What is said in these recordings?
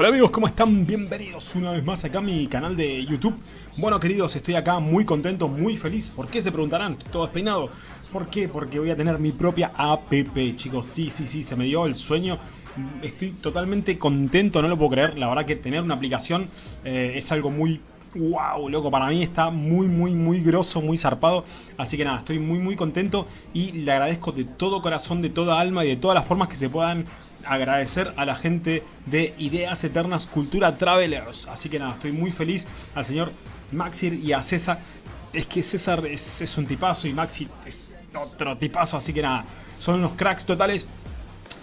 Hola amigos, ¿cómo están? Bienvenidos una vez más acá a mi canal de YouTube. Bueno queridos, estoy acá muy contento, muy feliz. ¿Por qué se preguntarán? Estoy todo despeinado. ¿Por qué? Porque voy a tener mi propia app, chicos. Sí, sí, sí, se me dio el sueño. Estoy totalmente contento, no lo puedo creer. La verdad que tener una aplicación eh, es algo muy wow, loco, para mí está muy, muy, muy grosso, muy zarpado. Así que nada, estoy muy, muy contento y le agradezco de todo corazón, de toda alma y de todas las formas que se puedan agradecer a la gente de Ideas Eternas Cultura Travelers. Así que nada, estoy muy feliz al señor Maxir y a César. Es que César es, un tipazo y Maxi es otro tipazo, así que nada, son unos cracks totales.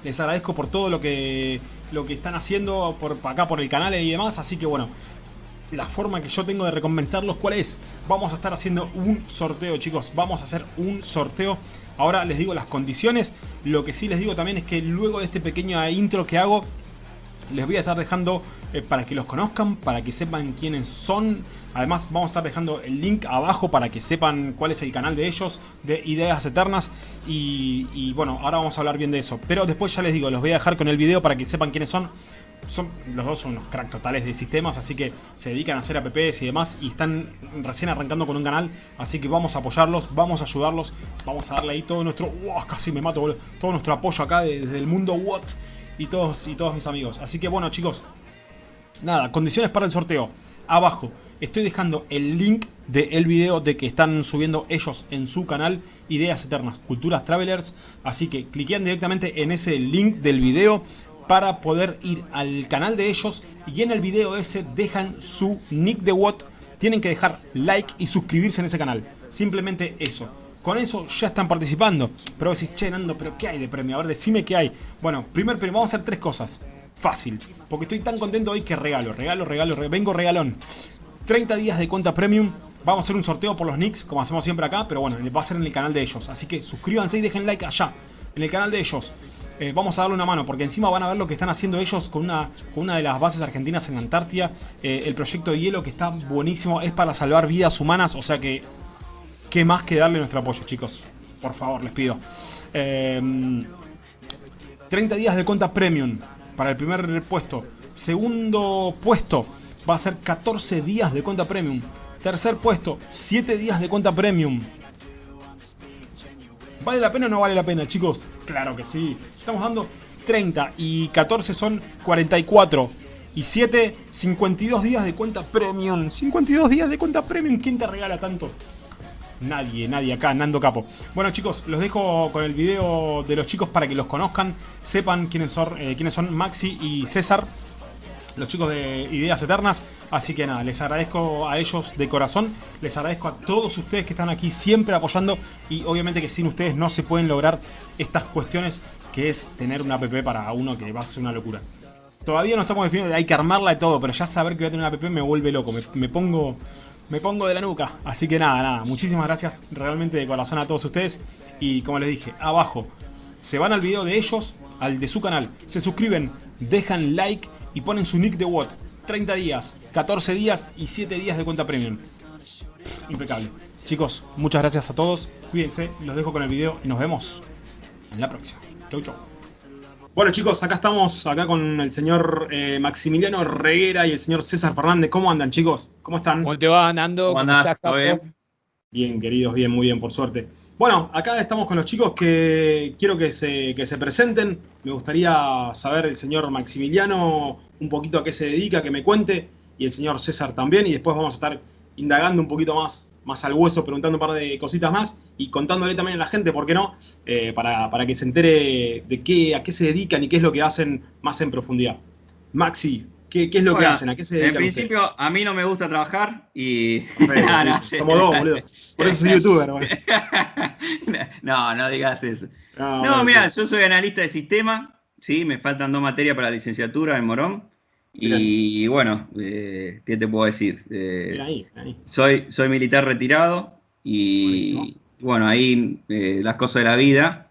Les agradezco por todo lo que, lo que están haciendo por acá por el canal y demás, así que bueno, la forma que yo tengo de recompensarlos, ¿cuál es? Vamos a estar haciendo un sorteo, chicos. Vamos a hacer un sorteo. Ahora les digo las condiciones. Lo que sí les digo también es que luego de este pequeño intro que hago, les voy a estar dejando eh, para que los conozcan, para que sepan quiénes son. Además vamos a estar dejando el link abajo para que sepan cuál es el canal de ellos, de Ideas Eternas. Y, y bueno, ahora vamos a hablar bien de eso. Pero después ya les digo, los voy a dejar con el video para que sepan quiénes son son, los dos son unos crack totales de sistemas, así que se dedican a hacer apps y demás y están recién arrancando con un canal, así que vamos a apoyarlos, vamos a ayudarlos, vamos a darle ahí todo nuestro, casi me mato, todo nuestro apoyo acá desde el mundo what y todos, y todos mis amigos. Así que bueno chicos, nada, condiciones para el sorteo, abajo estoy dejando el link del video de que están subiendo ellos en su canal Ideas Eternas, Culturas Travelers, así que cliquean directamente en ese link del video para poder ir al canal de ellos y en el video ese dejan su nick de Watt. Tienen que dejar like y suscribirse en ese canal. Simplemente eso. Con eso ya están participando. Pero decís, che Nando, pero ¿qué hay de premio? A ver, decime qué hay. Bueno, primer premio, vamos a hacer tres cosas. Fácil. Porque estoy tan contento hoy que regalo, regalo, regalo, vengo regalón. 30 días de cuenta premium. Vamos a hacer un sorteo por los nicks, como hacemos siempre acá, pero bueno, va a ser en el canal de ellos. Así que suscríbanse y dejen like allá, en el canal de ellos. Eh, vamos a darle una mano, porque encima van a ver lo que están haciendo ellos con una, con una de las bases argentinas en Antártida. Eh, el proyecto de hielo que está buenísimo, es para salvar vidas humanas, o sea que... ¿Qué más que darle nuestro apoyo, chicos? Por favor, les pido. 30 em, días de cuenta premium para el primer puesto. Segundo puesto va a ser 14 días de cuenta premium. Tercer puesto, 7 días de cuenta premium. ¿Vale la pena o no vale la pena, chicos? Claro que sí. Estamos dando 30 y 14 son 44. Y 7, 52 días de cuenta premium. 52 días de cuenta premium. ¿Quién te regala tanto? Nadie, nadie acá, Nando Capo. Bueno chicos, los dejo con el video de los chicos para que los conozcan, sepan quiénes son, eh, quiénes son Maxi y César los chicos de Ideas Eternas. Así que nada, les agradezco a ellos de corazón, les agradezco a todos ustedes que están aquí siempre apoyando y obviamente que sin ustedes no se pueden lograr estas cuestiones que es tener una app para uno que va a ser una locura. Todavía no estamos definiendo, hay que armarla de todo, pero ya saber que voy a tener una app me vuelve loco, me, pongo... Me pongo de la nuca, así que nada, nada, muchísimas gracias realmente de corazón a todos ustedes y como les dije, abajo se van al video de ellos, al de su canal, se suscriben, dejan like y ponen su nick de Watt. 30 días, 14 días y 7 días de cuenta premium. Impecable. Chicos, muchas gracias a todos. Cuídense, los dejo con el video y nos vemos en la próxima. Chau, chau. Bueno chicos, acá estamos, acá con el señor eh, Maximiliano Reguera y el señor César Fernández. ¿Cómo andan chicos? ¿Cómo están? ¿Cómo te va, Nando? ¿Cómo andás? ¿Todo bien? Bien, queridos, bien, muy bien, por suerte. Bueno, acá estamos con los chicos que quiero que se, se presenten. Me gustaría saber el señor Maximiliano un poquito a qué se dedica, que me cuente, y el señor César también, y después vamos a estar indagando un poquito más, más al hueso, preguntando un par de cositas más, y contándole también a la gente, ¿por qué no? Eh, para, para, que se entere de qué, a qué se dedican y qué es lo que hacen más en profundidad. Maxi, ¿Qué, es lo que hacen? ¿A qué se dedican En principio, a mí no me gusta trabajar y... Como dos, boludo. Por eso soy youtuber, No, no digas eso. No, mira, yo soy analista de sistema, ¿sí? Me faltan dos materias para la licenciatura en Morón. Y bueno, eh, ¿qué te puedo decir? Eh, ahí, ahí. Soy, soy militar retirado y bueno, ahí eh, las cosas de la vida,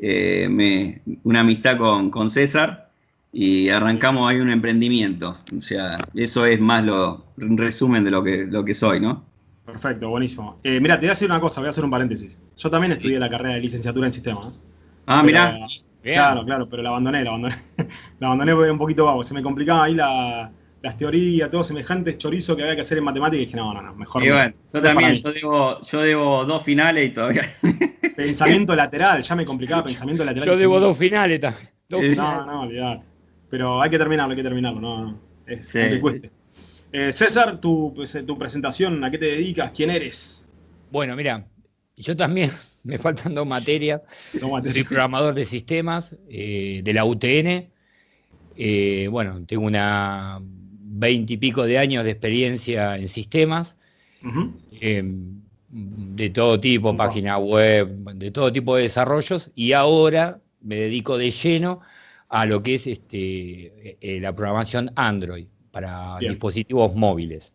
me, una amistad con, con César, y arrancamos ahí un emprendimiento. O sea, eso es más lo, un resumen de lo que, lo que soy, ¿no? Perfecto, buenísimo. Mira, te voy a decir una cosa, voy a hacer un paréntesis. Yo también estudié la carrera de licenciatura en sistemas. Ah, mira. Claro, claro, pero la abandoné, la abandoné. la abandoné porque era un poquito vago. Se me complicaba ahí las teorías, todo semejantes chorizo que había que hacer en matemáticas y dije, no, no, no, mejor. Y bueno, yo también, yo debo, yo debo dos finales y todavía. Pensamiento lateral, ya me complicaba pensamiento lateral. Yo debo dos finales también. No, no, olvidar. Pero hay que terminarlo, hay que terminarlo, no, no. Es que cueste. Eh, César, tu, tu presentación, ¿a qué te dedicas? ¿Quién eres? Bueno, mira, yo también me faltan dos materias. Soy programador de sistemas eh, de la UTN. Eh, bueno, tengo una veinte y pico de años de experiencia en sistemas, em, de todo tipo, página web, de todo tipo de desarrollos, y ahora me dedico de lleno a lo que es este, eh, la programación Android para dispositivos móviles.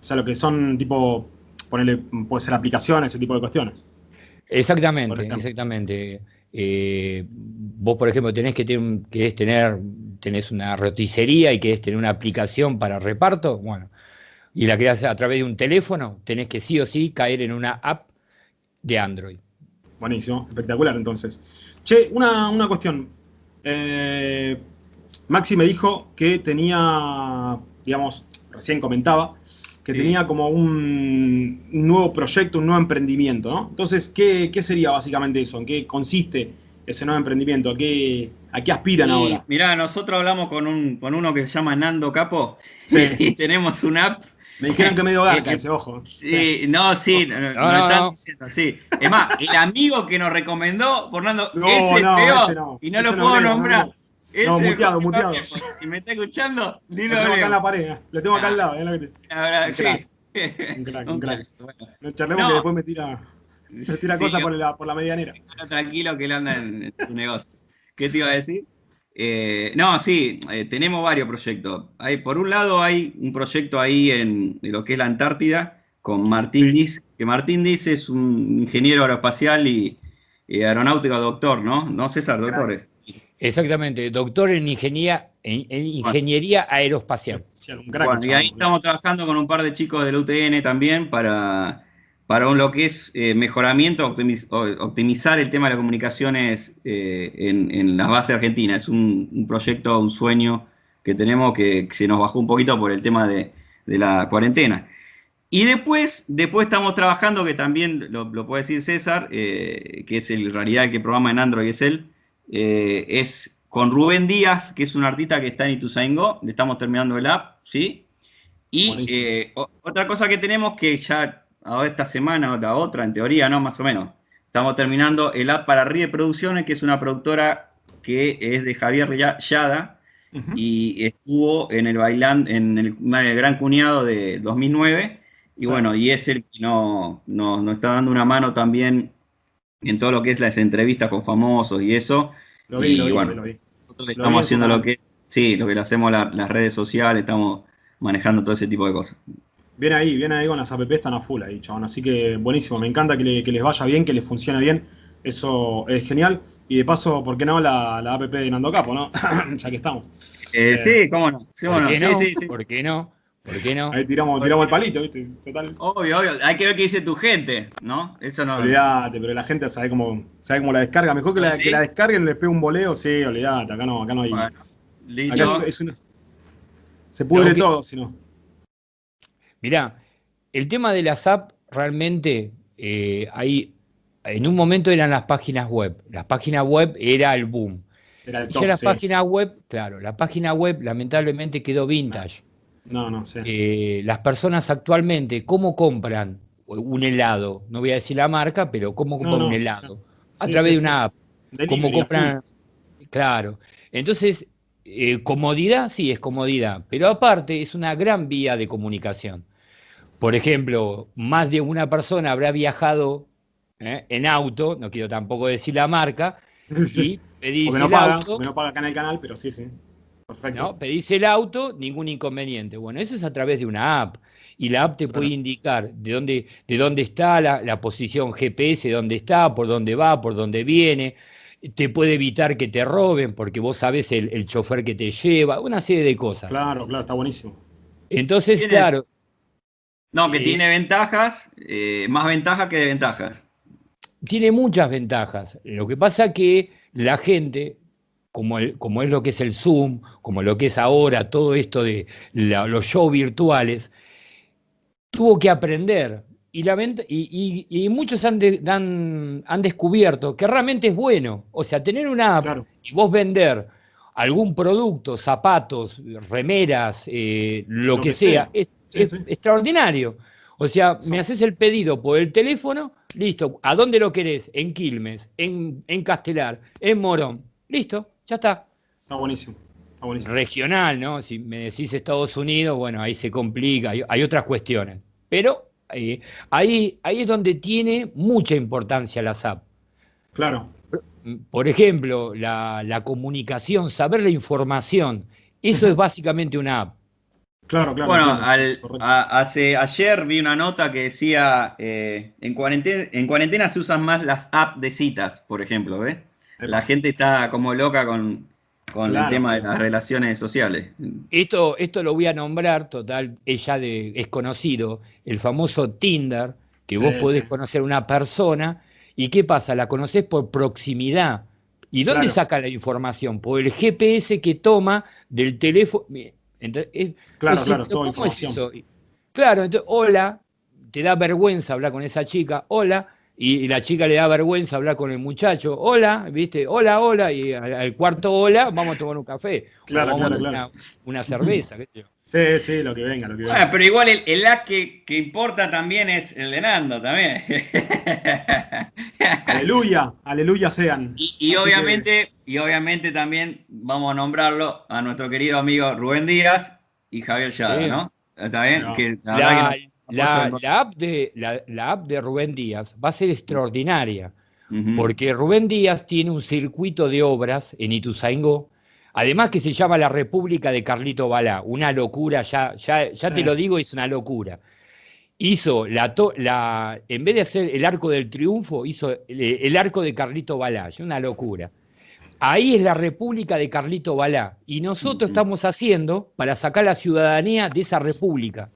O sea, lo que son tipo, ponerle, puede ser aplicaciones, ese tipo de cuestiones. Exactamente, exactamente. Eh, vos, por ejemplo, tenés que tener, querés tener, tenés una roticería y querés tener una aplicación para reparto, bueno, y la querés a través de un teléfono, tenés que sí o sí caer en una app de Android. Buenísimo, espectacular entonces. Che, una, una cuestión. Eh, Maxi me dijo que tenía, digamos, recién comentaba, que tenía como un, nuevo proyecto, un nuevo emprendimiento, ¿no? Entonces, ¿qué, sería básicamente eso? ¿En qué consiste ese nuevo emprendimiento? ¿A qué, a qué aspiran ahora? Mirá, nosotros hablamos con, un, con uno que se llama Nando Capo sí. y tenemos una app me dijeron que medio garca ese ojo. Sí, no, sí, no, están diciendo así. Es más, el amigo que nos recomendó, Fernando, no, ese no, peor, y no lo puedo nombrar. No, muteado, muteado. Si me está escuchando, dilo. Lo tengo acá en la pared, ¿eh? lo tengo acá al lado. ¿eh? Un crack. Un crack, un crack. No charlemos que después me tira, me tira cosas por la, por la medianera. Tranquilo que él anda en, su negocio. ¿Qué te iba a decir? Eh, no, sí, eh, tenemos varios proyectos. Hay, por un lado hay un proyecto ahí en, lo que es la Antártida con Martín Diz, que Martín Diz es un ingeniero aeroespacial y, aeronáutico doctor, ¿no? No César, doctores. Exactamente, doctor en ingeniería, en, ingeniería aeroespacial. y ahí estamos trabajando con un par de chicos del UTN también para, para lo que es eh, mejoramiento, optimizar el tema de las comunicaciones eh, en, las bases argentinas. Es un, proyecto, un sueño que tenemos que, se nos bajó un poquito por el tema de, la cuarentena. Y después, después estamos trabajando, que también lo, puede decir César, eh, que es en realidad el que programa en Android, es él, eh, es con Rubén Díaz, que es un artista que está en Ituzaingó, le estamos terminando el app, ¿sí? Y eh, otra cosa que tenemos que ya esta semana o la otra, en teoría, ¿no? Más o menos. Estamos terminando el app para Rie Producciones, que es una productora que es de Javier Yada y estuvo en el bailán, en el, Gran Cuñado de 2009. Y bueno, y es el que nos no, está dando una mano también en todo lo que es las entrevistas con famosos y eso. Lo vi, y, bueno, Nosotros estamos haciendo lo que, sí, lo que le hacemos las redes sociales, estamos manejando todo ese tipo de cosas. Bien ahí, bien ahí con las app están a full ahí, chabón. Así que buenísimo, me encanta que, les vaya bien, que les funcione bien. Eso es genial. Y de paso, ¿por qué no la, la app de Nando Capo, no? ya que estamos. Eh, sí, cómo no. Sí, ¿Por, qué no? Sí, sí, ¿Por qué no? ¿Por qué no? Ahí tiramos, tiramos el palito, ¿viste? Total. Obvio, obvio. Hay que ver qué dice tu gente, ¿no? Eso no. Olvídate, pero la gente sabe cómo, sabe cómo la descarga. Mejor que, la, que la descarguen y les pegue un boleo, sí, olvídate. Acá no, acá no hay. Bueno, se pudre todo, si no. Mirá, el tema de las apps realmente eh, ahí en un momento eran las páginas web. Las páginas web era el boom. Era el top, y ya la página web, claro, la página web lamentablemente quedó vintage. No, no sé. Eh, las personas actualmente, ¿cómo compran un helado? No voy a decir la marca, pero ¿cómo compran un helado? A través de una app. ¿Cómo compran? Claro. Entonces, eh, comodidad, sí, es comodidad, pero aparte es una gran vía de comunicación. Por ejemplo, más de una persona habrá viajado eh, en auto, no quiero tampoco decir la marca, y pedís no paga, auto. no paga acá en el canal, pero sí, sí. ¿No? Pedís el auto, ningún inconveniente. Bueno, eso es a través de una app. Y la app te puede indicar de dónde, de dónde está la, posición GPS, dónde está, por dónde va, por dónde viene. Te puede evitar que te roben porque vos sabes el, chofer que te lleva, una serie de cosas. Claro, claro, está buenísimo. Entonces, claro. No, que eh, tiene ventajas, eh, más ventajas que desventajas. Tiene muchas ventajas. Lo que pasa que la gente como, como es lo que es el Zoom, como lo que es ahora, todo esto de los shows virtuales, tuvo que aprender. Y, la y, muchos han, han, descubierto que realmente es bueno. O sea, tener una app y vos vender algún producto, zapatos, remeras, eh, lo, que, sea, es, extraordinario. O sea, me haces el pedido por el teléfono, listo. ¿A dónde lo querés? En Quilmes, en, en Castelar, en Morón. Listo, ya está. Está buenísimo. Está buenísimo. Regional, ¿no? Si me decís Estados Unidos, bueno, ahí se complica, hay, otras cuestiones. Pero eh, ahí, ahí es donde tiene mucha importancia la SAP. Claro. Por ejemplo, la, comunicación, saber la información, eso es básicamente una app. Claro, claro. Bueno, hace, ayer vi una nota que decía, eh, en, cuarentena, en cuarentena se usan más las apps de citas, por ejemplo, ¿ves? La gente está como loca con, el tema de las relaciones sociales. Esto, esto lo voy a nombrar, total, es ya de, es conocido, el famoso Tinder, que vos podés conocer una persona, y ¿qué pasa? La conocés por proximidad. ¿Y dónde saca la información? Por el GPS que toma del teléfono. claro, claro, toda información. Claro, entonces, hola, te da vergüenza hablar con esa chica, hola, y, la chica le da vergüenza hablar con el muchacho, hola, ¿viste? Hola, hola, y al, cuarto hola, vamos a tomar un café. Claro, vamos claro, a tomar Una, cerveza, qué sé yo. Sí, sí, lo que venga, lo que venga. Bueno, pero igual el, el que, que, importa también es el de Nando, también. aleluya, aleluya sean. Y, obviamente, y obviamente también vamos a nombrarlo a nuestro querido amigo Rubén Díaz y Javier Yada, ¿no? ¿Está bien? Que, la, la, app de, la, app de Rubén Díaz va a ser extraordinaria, porque Rubén Díaz tiene un circuito de obras en Ituzaingó, además que se llama La República de Carlito Balá, una locura, ya, ya, ya te lo digo, es una locura. Hizo la, la, en vez de hacer el arco del triunfo, hizo el, arco de Carlito Balá, una locura. Ahí es la República de Carlito Balá, y nosotros estamos haciendo para sacar la ciudadanía de esa república.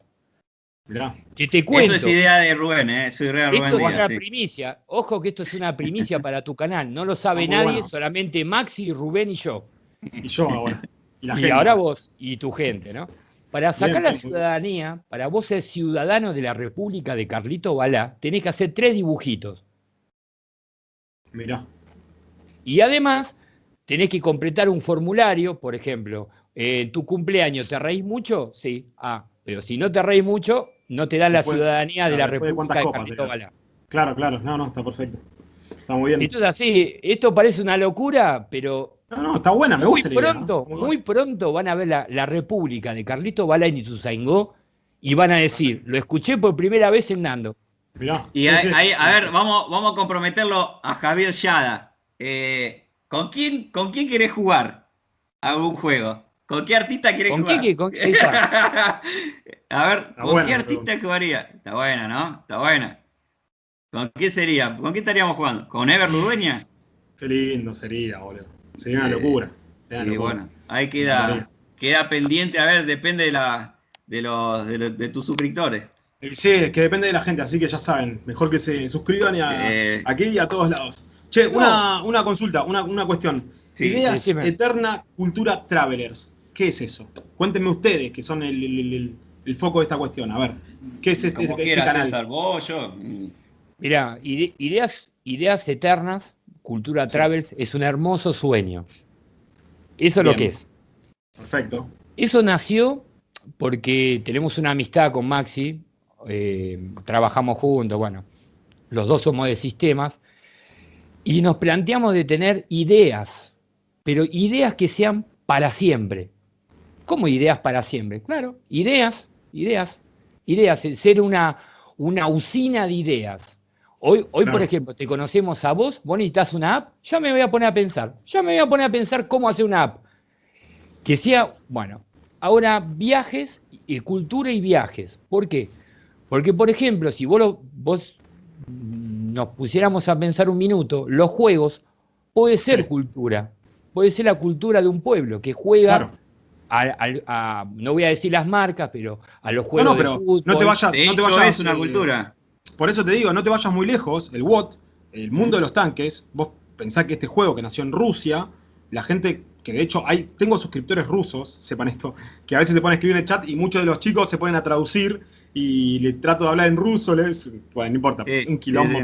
Que te cuento. Eso es idea de Rubén, ¿eh? Soy idea Rubén esto es una primicia. Ojo que esto es una primicia para tu canal. No lo sabe nadie, solamente Maxi, Rubén y yo. Y yo ahora. Y, ahora vos y tu gente, ¿no? Para sacar la ciudadanía, para vos ser ciudadano de la República de Carlito Balá, tenés que hacer tres dibujitos. Mirá. Y además, tenés que completar un formulario, por ejemplo, eh, tu cumpleaños, ¿te reís mucho? Sí. Ah, pero si no te reís mucho, no te da la ciudadanía de la República de, Carlito Balá. Claro, claro, no, no, está perfecto. Está muy bien. Entonces así, esto parece una locura, pero... No, no, está buena, me muy gusta. Pronto, muy, pronto van a ver la, República de Carlito Balá y Ituzaingó y van a decir, lo escuché por primera vez en Nando. Mirá. Y ahí, a ver, vamos, vamos a comprometerlo a Javier Yada. Eh, ¿con, quién, ¿Con quién querés jugar a un juego? ¿Con qué artista querés ¿Con jugar? Qué, con, A ver, ¿con qué artista jugaría? Está buena, ¿no? Está buena. ¿Con qué sería? ¿Con qué estaríamos jugando? ¿Con Ever Ludueña? Qué lindo sería, boludo. Sería una locura. y bueno, ahí queda, queda pendiente, a ver, depende de la de los de, tus suscriptores. Eh, sí, es que depende de la gente, así que ya saben, mejor que se suscriban y eh. aquí y a todos lados. Che, una, consulta, una, una cuestión. Ideas Eterna Cultura Travelers. ¿Qué es eso? Cuéntenme ustedes, que son el, foco de esta cuestión. A ver, ¿qué es este, este canal? César, vos, yo. Mira, ideas, ideas Eternas, Cultura Travels, es un hermoso sueño. Eso es lo que es. Perfecto. Eso nació porque tenemos una amistad con Maxi, eh, trabajamos juntos, bueno, los dos somos de sistemas, y nos planteamos de tener ideas, pero ideas que sean para siempre. ¿Cómo ideas para siempre? Claro, ideas, ideas, ideas, ser una, una usina de ideas. Hoy, hoy por ejemplo, te conocemos a vos, vos necesitas una app, ya me voy a poner a pensar, ya me voy a poner a pensar cómo hacer una app. Que sea, bueno, ahora viajes, y cultura y viajes. ¿Por qué? Porque, por ejemplo, si vos, vos nos pusiéramos a pensar un minuto, los juegos puede ser cultura, puede ser la cultura de un pueblo que juega a, no voy a decir las marcas, pero a los juegos no, no, pero de fútbol. No te vayas, no te vayas es una cultura. Por eso te digo, no te vayas muy lejos. El WOT, el mundo de los tanques, vos pensás que este juego que nació en Rusia, la gente que de hecho hay, tengo suscriptores rusos, sepan esto, que a veces se ponen a escribir en el chat y muchos de los chicos se ponen a traducir y le trato de hablar en ruso, les, bueno, no importa, un quilombo.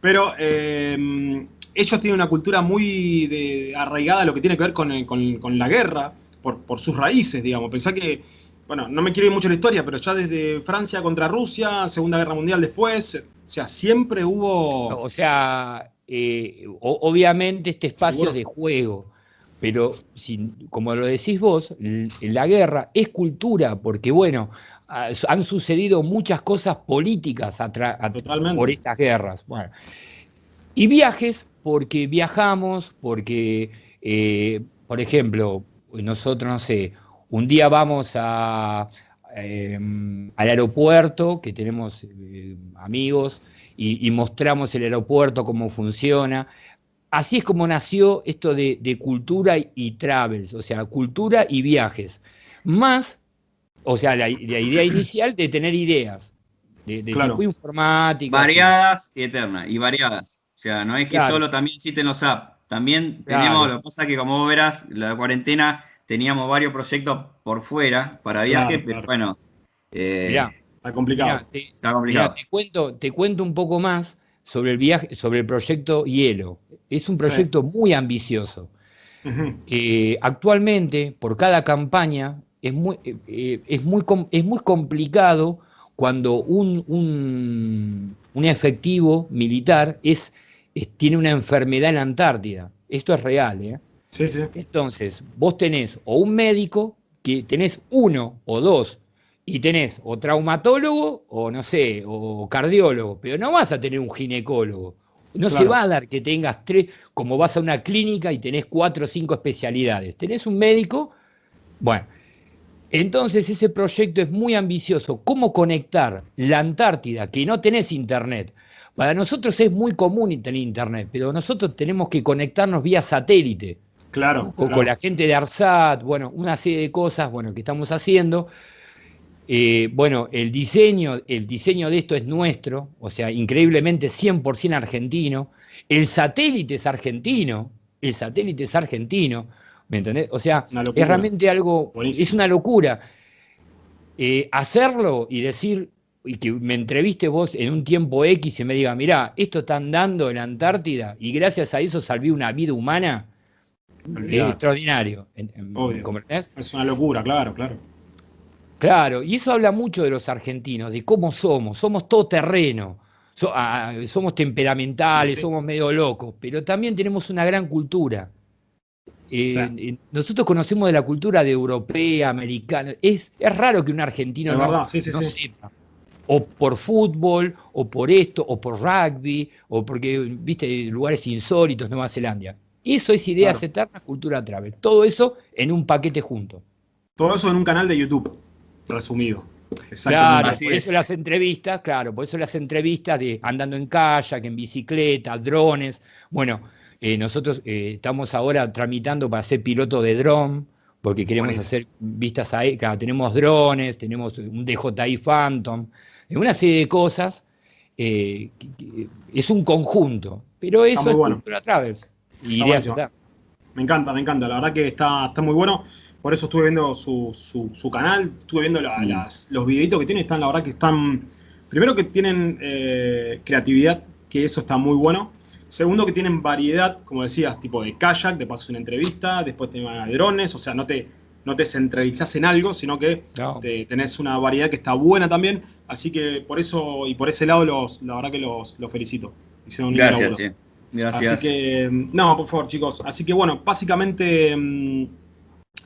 Pero eh, ellos tienen una cultura muy de, arraigada lo que tiene que ver con, la guerra, por, por, sus raíces, digamos. Pensá que, bueno, no me quiero ir mucho la historia, pero ya desde Francia contra Rusia, Segunda Guerra Mundial después, o sea, siempre hubo... O sea, eh, obviamente este espacio de juego, pero como lo decís vos, la guerra es cultura, porque bueno, han sucedido muchas cosas políticas por estas guerras. Bueno, y viajes, porque viajamos, porque, eh, por ejemplo, nosotros, no sé, un día vamos a, em, al aeropuerto, que tenemos eh, amigos, y, mostramos el aeropuerto, cómo funciona. Así es como nació esto de, cultura y, travels, o sea, cultura y viajes. Más, o sea, la, idea inicial de tener ideas, de, tipo informática. Variadas y eternas, y variadas. O sea, no es que solo también existen los apps. También tenemos, lo que pasa es que como vos verás, la cuarentena teníamos varios proyectos por fuera para viajes, pero bueno. Eh, Está complicado. te, cuento, te cuento un poco más sobre el viaje, sobre el proyecto Hielo. Es un proyecto muy ambicioso. Eh, actualmente, por cada campaña, es muy, eh, es muy, es muy complicado cuando un, un, efectivo militar es, tiene una enfermedad en la Antártida. Esto es real, ¿eh? Sí, sí. Entonces, vos tenés o un médico, que tenés uno o dos y tenés o traumatólogo o no sé, o cardiólogo, pero no vas a tener un ginecólogo. No se va a dar que tengas tres, como vas a una clínica y tenés cuatro o cinco especialidades. Tenés un médico, bueno, entonces ese proyecto es muy ambicioso. ¿Cómo conectar la Antártida, que no tenés internet? Para nosotros es muy común tener internet, pero nosotros tenemos que conectarnos vía satélite. Claro. O con la gente de ARSAT, bueno, una serie de cosas, bueno, que estamos haciendo. Eh, bueno, el diseño, el diseño de esto es nuestro, o sea, increíblemente 100% argentino. El satélite es argentino, el satélite es argentino, ¿me entendés? O sea, es realmente algo, es una locura. Eh, hacerlo y decir, y que me entreviste vos en un tiempo X y me diga, mirá, esto están dando en la Antártida y gracias a eso salví una vida humana, es extraordinario. Es una locura, claro, claro. Claro, y eso habla mucho de los argentinos, de cómo somos, somos todo terreno, ah, somos temperamentales, somos medio locos, pero también tenemos una gran cultura. Eh, nosotros conocemos de la cultura de europea, americana. Es, es raro que un argentino no, sepa. O por fútbol, o por esto, o por rugby, o porque, viste, lugares insólitos, Nueva Zelanda. Eso es Ideas Eternas, Cultura Travel. Todo eso en un paquete junto. Todo eso en un canal de YouTube resumido. Claro, por eso las entrevistas, claro, por eso las entrevistas de andando en kayak, en bicicleta, drones. Bueno, eh, nosotros eh, estamos ahora tramitando para ser piloto de dron, porque queremos hacer vistas ahí, claro, tenemos drones, tenemos un DJI Phantom, una serie de cosas. Eh, es un conjunto, pero eso es bueno. Travers. Y me encanta, me encanta. La verdad que está, está muy bueno. Por eso estuve viendo su, su, canal, estuve viendo mm. los videitos que tiene. Están, la verdad que están. Primero que tienen eh, creatividad, que eso está muy bueno. Segundo que tienen variedad, como decías, tipo de kayak, de paso una entrevista, después te de drones, o sea, no te, no te centralizás en algo, sino que tenés una variedad que está buena también. Así que por eso y por ese lado, los, la verdad que los, los felicito. Hicieron un Gracias, Gracias. Así que, no, por favor, chicos. Así que bueno, básicamente mm,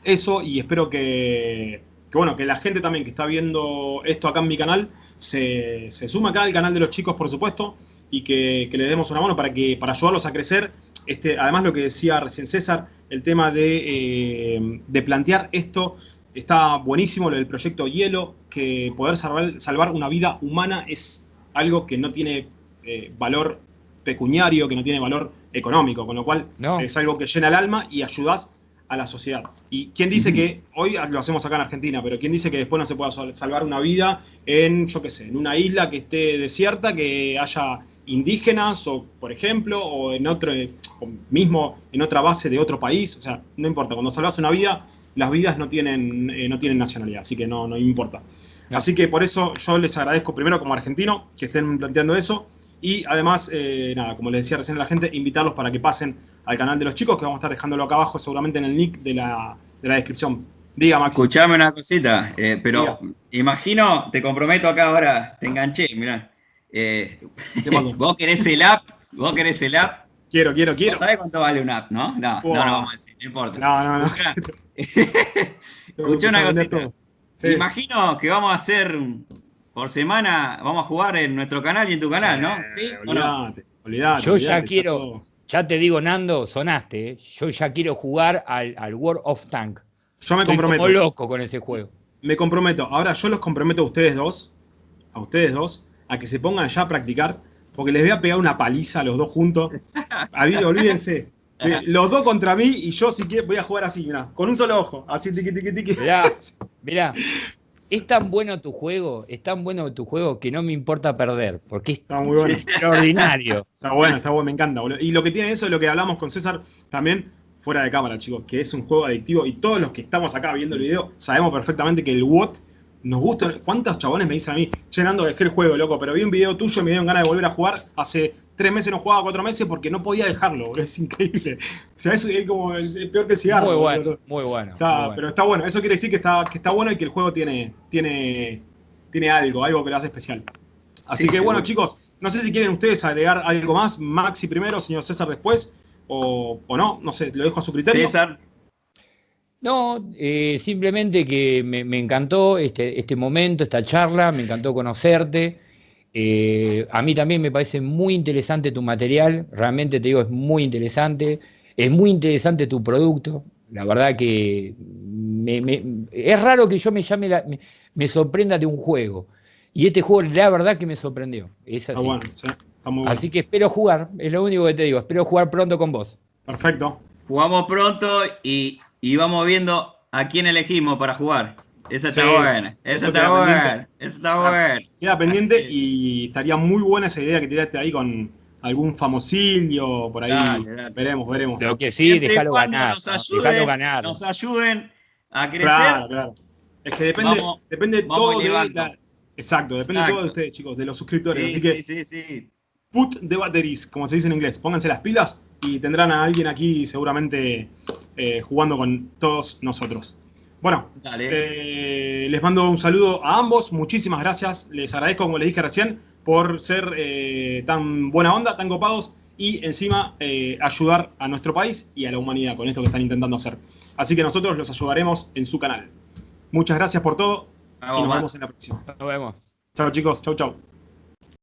eso y espero que, bueno, que la gente también que está viendo esto acá en mi canal se, se suma acá al canal de los chicos, por supuesto, y que, que les demos una mano para, que, para ayudarlos a crecer. Este, además, lo que decía recién César, el tema de, eh, de plantear esto, está buenísimo, lo del proyecto Hielo, que poder salvar, salvar una vida humana es algo que no tiene eh, valor pecuniario, que no tiene valor económico, con lo cual es algo que llena el alma y ayudas a la sociedad. Y quién dice que, hoy lo hacemos acá en Argentina, pero quién dice que después no se pueda salvar una vida en, yo qué sé, en una isla que esté desierta, que haya indígenas, o por ejemplo, o en otro, mismo en otra base de otro país, o sea, no importa, cuando salvas una vida, las vidas no tienen, eh, no tienen nacionalidad, así que no, no importa. Así que por eso yo les agradezco primero como argentino que estén planteando eso, y además, eh, nada, como les decía recién a la gente, invitarlos para que pasen al canal de los chicos, que vamos a estar dejándolo acá abajo seguramente en el nick de la, descripción. Diga, Max. Escuchame una cosita, eh, pero imagino, te comprometo acá ahora, te enganché, mirá. Eh, vos querés el app, vos querés el app. Quiero, quiero, quiero. ¿Sabés cuánto vale un app, no? No, no, no vamos a decir, no importa. No, no, no. Escuchá una cosita. Imagino que vamos a hacer por semana vamos a jugar en nuestro canal y en tu canal, ¿no? ¿Sí? Olvidate, olvidate, Yo ya quiero, ya te digo, Nando, sonaste, ¿eh? yo ya quiero jugar al, World of Tank. Yo me comprometo. Como loco con ese juego. Me comprometo. Ahora yo los comprometo a ustedes dos, a ustedes dos, a que se pongan ya a practicar, porque les voy a pegar una paliza a los dos juntos. olvídense. los dos contra mí y yo si quiero voy a jugar así, mirá, con un solo ojo, así tiqui tiqui tiqui. Mirá, mirá, es tan bueno tu juego, es tan bueno tu juego que no me importa perder, porque es está muy bueno. extraordinario. Está bueno, está bueno, me encanta, boludo. Y lo que tiene eso es lo que hablamos con César también fuera de cámara, chicos, que es un juego adictivo y todos los que estamos acá viendo el video sabemos perfectamente que el WOT nos gusta. ¿Cuántos chabones me dicen a mí, llenando es que el juego, loco? Pero vi un video tuyo y me dieron ganas de volver a jugar hace tres meses no jugaba cuatro meses porque no podía dejarlo, es increíble. O sea, eso es como el, peor que el cigarro. Muy bueno, muy bueno, Pero está bueno, eso quiere decir que está, que está bueno y que el juego tiene, tiene, tiene algo, algo que lo hace especial. Así que bueno, chicos, no sé si quieren ustedes agregar algo más, Maxi primero, señor César después, o, no, no sé, lo dejo a su criterio. César. No, eh, simplemente que me, me, encantó este, este momento, esta charla, me encantó conocerte. Eh, a mí también me parece muy interesante tu material, realmente te digo, es muy interesante, es muy interesante tu producto, la verdad que es raro que yo me llame, me, sorprenda de un juego, y este juego la verdad que me sorprendió, es así. Así que espero jugar, es lo único que te digo, espero jugar pronto con vos. Perfecto. Jugamos pronto y, y vamos viendo a quién elegimos para jugar. Esa está buena, esa está buena, esa está ah, buena. Queda pendiente y estaría muy buena esa idea que tiraste ahí con algún famosillo por ahí. Veremos, veremos. Lo que sí, déjalo ganar. Nos ayuden, ganar. Nos ayuden a crecer. Claro, claro. Es que depende, depende todo de la, Exacto, depende todo de ustedes, chicos, de los suscriptores. Así que sí, sí, sí. Put the batteries, como se dice en inglés. Pónganse las pilas y tendrán a alguien aquí seguramente eh, jugando con todos nosotros. Bueno, eh, les mando un saludo a ambos, muchísimas gracias, les agradezco, como les dije recién, por ser eh, tan buena onda, tan copados y encima eh, ayudar a nuestro país y a la humanidad con esto que están intentando hacer. Así que nosotros los ayudaremos en su canal. Muchas gracias por todo y nos vemos en la próxima. Nos vemos. Chao chicos, chau chau.